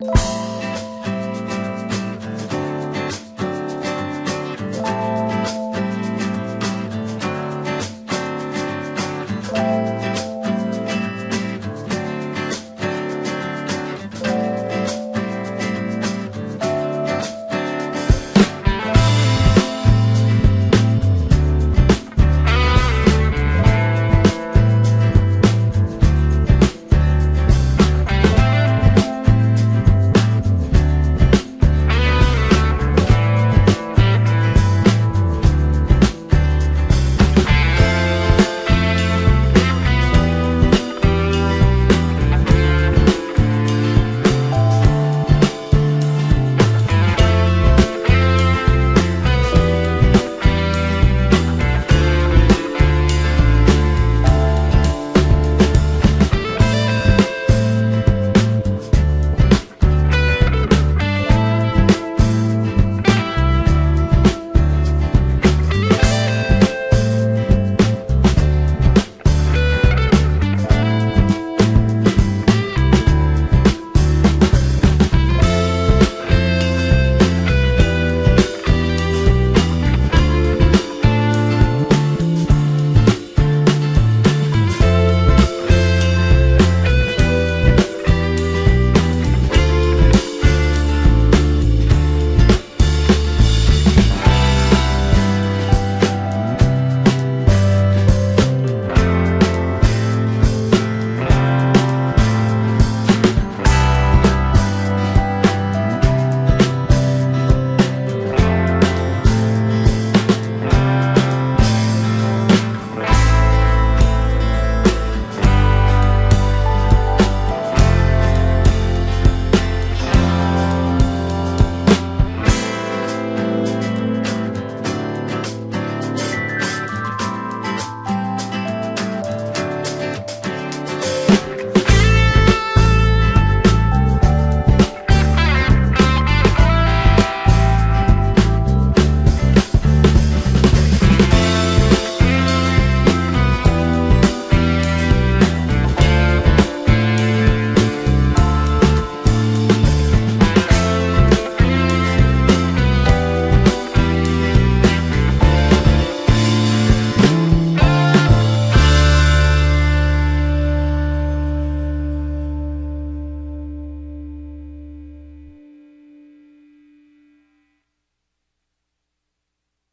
you